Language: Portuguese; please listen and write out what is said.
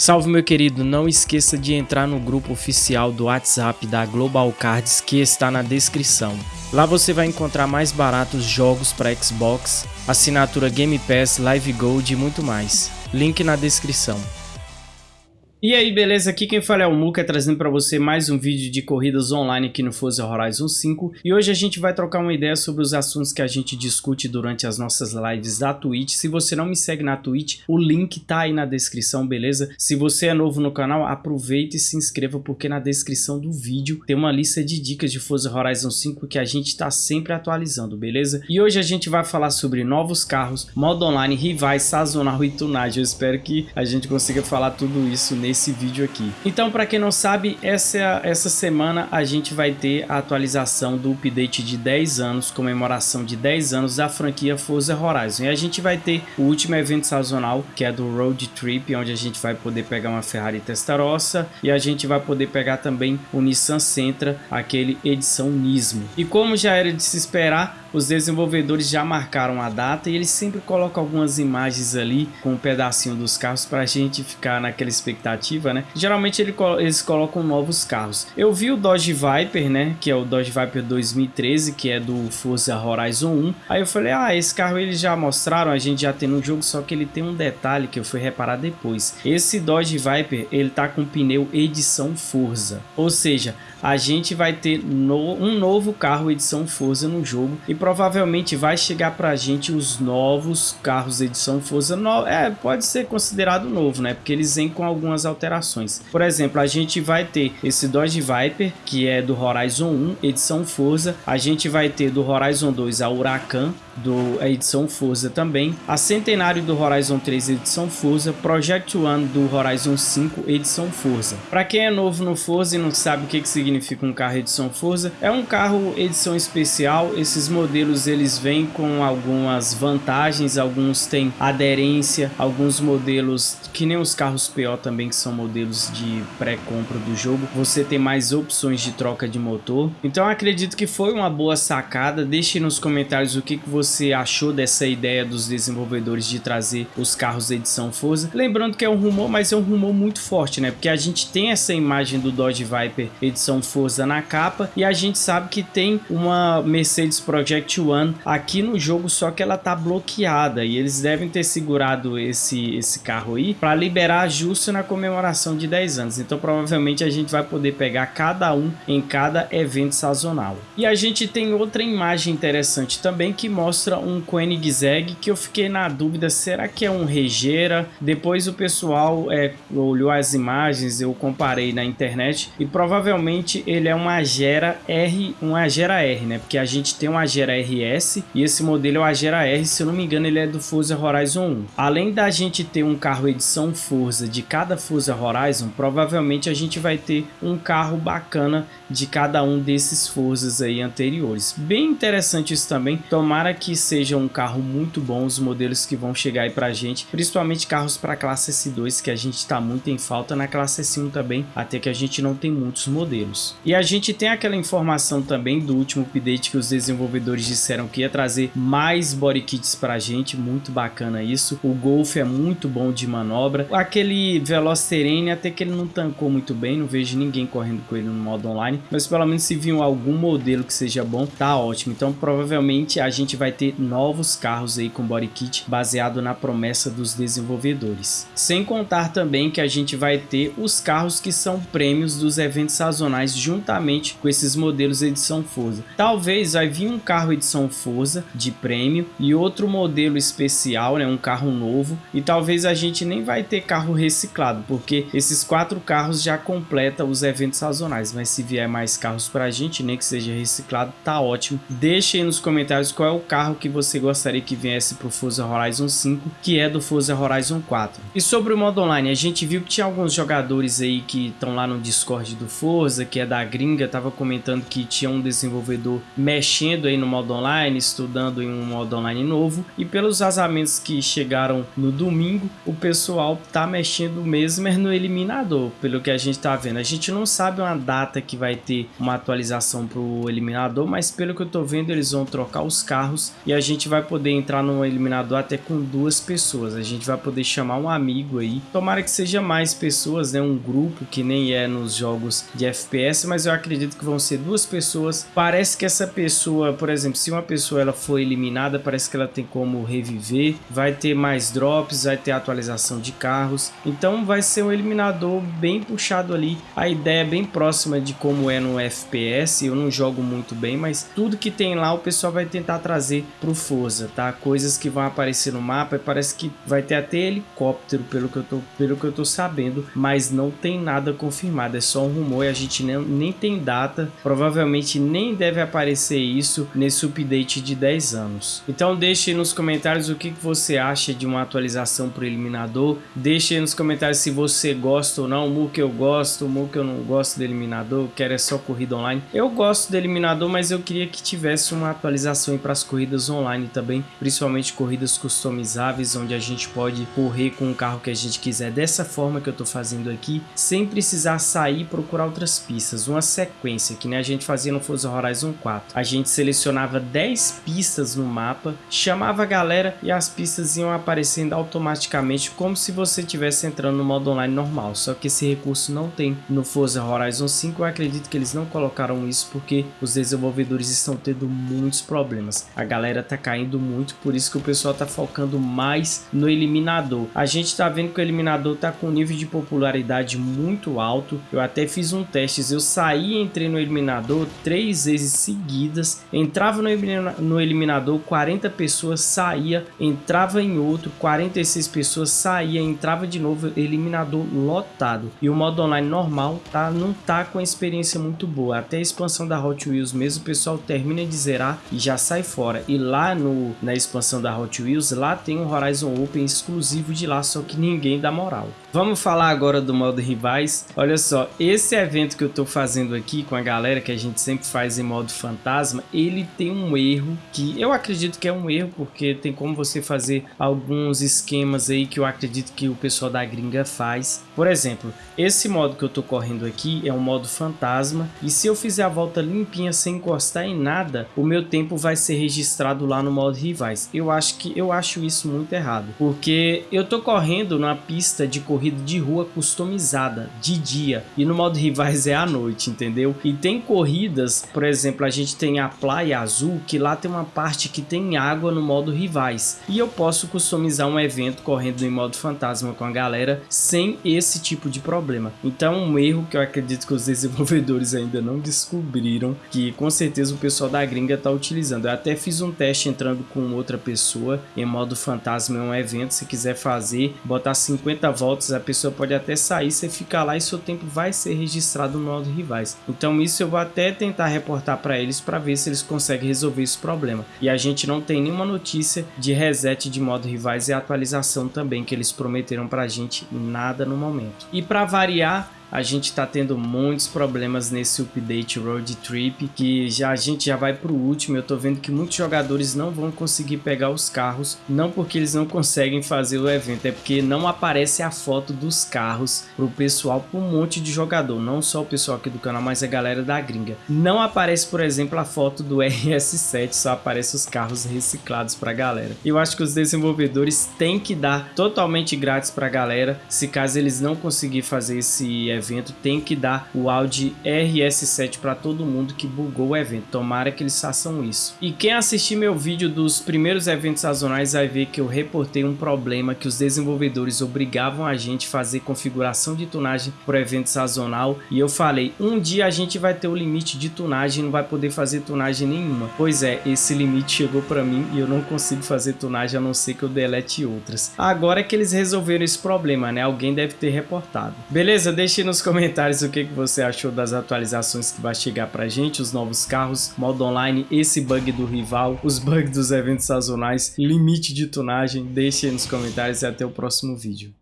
Salve meu querido, não esqueça de entrar no grupo oficial do WhatsApp da Global Cards que está na descrição. Lá você vai encontrar mais baratos jogos para Xbox, assinatura Game Pass, Live Gold e muito mais. Link na descrição. E aí, beleza? Aqui quem fala é o Muka, trazendo para você mais um vídeo de corridas online aqui no Forza Horizon 5. E hoje a gente vai trocar uma ideia sobre os assuntos que a gente discute durante as nossas lives da Twitch. Se você não me segue na Twitch, o link tá aí na descrição, beleza? Se você é novo no canal, aproveita e se inscreva, porque na descrição do vídeo tem uma lista de dicas de Forza Horizon 5 que a gente tá sempre atualizando, beleza? E hoje a gente vai falar sobre novos carros, modo online, rivais, sazonal e tunagem. Eu espero que a gente consiga falar tudo isso nesse nesse vídeo aqui. Então, para quem não sabe, essa, essa semana a gente vai ter a atualização do update de 10 anos, comemoração de 10 anos da franquia Forza Horizon. E a gente vai ter o último evento sazonal, que é do Road Trip, onde a gente vai poder pegar uma Ferrari Testarossa e a gente vai poder pegar também o Nissan Sentra, aquele edição Nismo. E como já era de se esperar, os desenvolvedores já marcaram a data e eles sempre colocam algumas imagens ali com um pedacinho dos carros para a gente ficar naquela expectativa, né? Geralmente eles colocam novos carros. Eu vi o Dodge Viper, né? Que é o Dodge Viper 2013, que é do Forza Horizon 1. Aí eu falei, ah, esse carro eles já mostraram, a gente já tem no jogo, só que ele tem um detalhe que eu fui reparar depois. Esse Dodge Viper, ele tá com pneu edição Forza. Ou seja, a gente vai ter no, um novo carro edição Forza no jogo e provavelmente vai chegar pra gente os novos carros edição Forza no, é, pode ser considerado novo, né? Porque eles vêm com algumas alterações. Por exemplo, a gente vai ter esse Dodge Viper, que é do Horizon 1, edição Forza. A gente vai ter do Horizon 2 a Huracan, do a edição Forza também, a Centenário do Horizon 3 edição Forza, Project One do Horizon 5 edição Forza. Para quem é novo no Forza e não sabe o que, que significa um carro edição Forza, é um carro edição especial, esses modelos eles vêm com algumas vantagens, alguns têm aderência, alguns modelos que nem os carros PO também que são modelos de pré-compra do jogo, você tem mais opções de troca de motor, então acredito que foi uma boa sacada, deixe nos comentários o que, que você você achou dessa ideia dos desenvolvedores de trazer os carros edição Forza. Lembrando que é um rumor, mas é um rumor muito forte, né? Porque a gente tem essa imagem do Dodge Viper edição Forza na capa e a gente sabe que tem uma Mercedes Project One aqui no jogo, só que ela tá bloqueada e eles devem ter segurado esse, esse carro aí para liberar justo na comemoração de 10 anos. Então provavelmente a gente vai poder pegar cada um em cada evento sazonal. E a gente tem outra imagem interessante também que mostra mostra um Koenigsegg que eu fiquei na dúvida, será que é um Regera? Depois o pessoal é, olhou as imagens, eu comparei na internet e provavelmente ele é uma Agera R, um Agera R, né? Porque a gente tem um Agera RS e esse modelo é o Agera R, se eu não me engano ele é do Forza Horizon 1. Além da gente ter um carro edição Forza de cada Forza Horizon, provavelmente a gente vai ter um carro bacana de cada um desses Forzas aí anteriores. Bem interessante isso também, tomara que seja um carro muito bom os modelos que vão chegar aí pra gente, principalmente carros para classe S2 que a gente está muito em falta na classe S1 também, até que a gente não tem muitos modelos. E a gente tem aquela informação também do último update que os desenvolvedores disseram que ia trazer mais body kits pra gente, muito bacana isso. O Golf é muito bom de manobra. Aquele Velosterene até que ele não tancou muito bem, não vejo ninguém correndo com ele no modo online, mas pelo menos se vir algum modelo que seja bom, tá ótimo. Então provavelmente a gente vai vai ter novos carros aí com body kit baseado na promessa dos desenvolvedores. Sem contar também que a gente vai ter os carros que são prêmios dos eventos sazonais juntamente com esses modelos edição Forza. Talvez vai vir um carro edição Forza de prêmio e outro modelo especial, né, um carro novo e talvez a gente nem vai ter carro reciclado, porque esses quatro carros já completam os eventos sazonais, mas se vier mais carros para a gente, nem que seja reciclado, tá ótimo. Deixe nos comentários qual é o carro carro que você gostaria que viesse para o Forza Horizon 5, que é do Forza Horizon 4. E sobre o modo online, a gente viu que tinha alguns jogadores aí que estão lá no Discord do Forza, que é da gringa, tava comentando que tinha um desenvolvedor mexendo aí no modo online, estudando em um modo online novo, e pelos vazamentos que chegaram no domingo, o pessoal tá mexendo mesmo é no eliminador, pelo que a gente tá vendo. A gente não sabe uma data que vai ter uma atualização pro eliminador, mas pelo que eu tô vendo, eles vão trocar os carros e a gente vai poder entrar no eliminador até com duas pessoas. A gente vai poder chamar um amigo aí. Tomara que seja mais pessoas, né? Um grupo que nem é nos jogos de FPS, mas eu acredito que vão ser duas pessoas. Parece que essa pessoa, por exemplo, se uma pessoa ela for eliminada, parece que ela tem como reviver, vai ter mais drops, vai ter atualização de carros. Então vai ser um eliminador bem puxado ali. A ideia é bem próxima de como é no FPS. Eu não jogo muito bem, mas tudo que tem lá o pessoal vai tentar trazer pro Forza, tá? Coisas que vão aparecer no mapa e parece que vai ter até helicóptero, pelo que eu tô, pelo que eu tô sabendo, mas não tem nada confirmado, é só um rumor e a gente nem, nem tem data. Provavelmente nem deve aparecer isso nesse update de 10 anos. Então deixe nos comentários o que, que você acha de uma atualização pro eliminador. Deixe nos comentários se você gosta ou não. O que eu gosto, o que eu não gosto do eliminador, quero é só corrida online. Eu gosto do eliminador, mas eu queria que tivesse uma atualização para as corridas online também, principalmente corridas customizáveis, onde a gente pode correr com o carro que a gente quiser dessa forma que eu estou fazendo aqui, sem precisar sair e procurar outras pistas. Uma sequência, que nem a gente fazia no Forza Horizon 4. A gente selecionava 10 pistas no mapa, chamava a galera e as pistas iam aparecendo automaticamente, como se você estivesse entrando no modo online normal. Só que esse recurso não tem no Forza Horizon 5. Eu acredito que eles não colocaram isso porque os desenvolvedores estão tendo muitos problemas. A galera tá caindo muito, por isso que o pessoal tá focando mais no eliminador. A gente tá vendo que o eliminador tá com um nível de popularidade muito alto. Eu até fiz um teste, eu saí e entrei no eliminador três vezes seguidas. Entrava no eliminador, 40 pessoas saía, entrava em outro, 46 pessoas saía, entrava de novo, eliminador lotado. E o modo online normal tá não tá com a experiência muito boa. Até a expansão da Hot Wheels mesmo, o pessoal termina de zerar e já sai fora. E lá no, na expansão da Hot Wheels, lá tem um Horizon Open exclusivo de lá, só que ninguém dá moral. Vamos falar agora do modo rivais. Olha só, esse evento que eu tô fazendo aqui com a galera, que a gente sempre faz em modo fantasma, ele tem um erro que eu acredito que é um erro, porque tem como você fazer alguns esquemas aí que eu acredito que o pessoal da gringa faz. Por exemplo, esse modo que eu tô correndo aqui é um modo fantasma, e se eu fizer a volta limpinha sem encostar em nada, o meu tempo vai ser registrado lá no modo rivais. Eu acho que eu acho isso muito errado, porque eu tô correndo na pista de corrida de rua customizada de dia e no modo rivais é à noite, entendeu? E tem corridas, por exemplo, a gente tem a Praia Azul, que lá tem uma parte que tem água no modo rivais. E eu posso customizar um evento correndo em modo fantasma com a galera sem esse tipo de problema. Então um erro que eu acredito que os desenvolvedores ainda não descobriram, que com certeza o pessoal da gringa está utilizando. Eu até fiz um teste entrando com outra pessoa em modo fantasma em um evento, se quiser fazer, botar 50 voltas a pessoa pode até sair, você fica lá e seu tempo vai ser registrado no modo rivais. Então isso eu vou até tentar reportar para eles para ver se eles conseguem resolver esse problema. E a gente não tem nenhuma notícia de reset de modo rivais e atualização também que eles prometeram para a gente nada no momento. E para variar, a gente está tendo muitos problemas nesse update Road Trip, que já a gente já vai para o último, eu estou vendo que muitos jogadores não vão conseguir pegar os carros, não porque eles não conseguem fazer o evento, é porque não aparece a foto dos carros para o pessoal, para um monte de jogador, não só o pessoal aqui do canal, mas a galera da gringa. Não aparece, por exemplo, a foto do RS7, só aparece os carros reciclados para a galera. Eu acho que os desenvolvedores têm que dar totalmente grátis para a galera, se caso eles não conseguir fazer esse evento evento tem que dar o Audi RS7 para todo mundo que bugou o evento. Tomara que eles façam isso. E quem assistir meu vídeo dos primeiros eventos sazonais vai ver que eu reportei um problema que os desenvolvedores obrigavam a gente a fazer configuração de tunagem para evento sazonal e eu falei, um dia a gente vai ter o limite de tunagem não vai poder fazer tunagem nenhuma. Pois é, esse limite chegou para mim e eu não consigo fazer tunagem a não ser que eu delete outras. Agora é que eles resolveram esse problema, né? Alguém deve ter reportado. Beleza? Deixe nos comentários o que, você achou das atualizações que vai chegar pra gente, os novos carros, modo online, esse bug do rival, os bugs dos eventos sazonais, limite de tunagem, deixe aí nos comentários e até o próximo vídeo.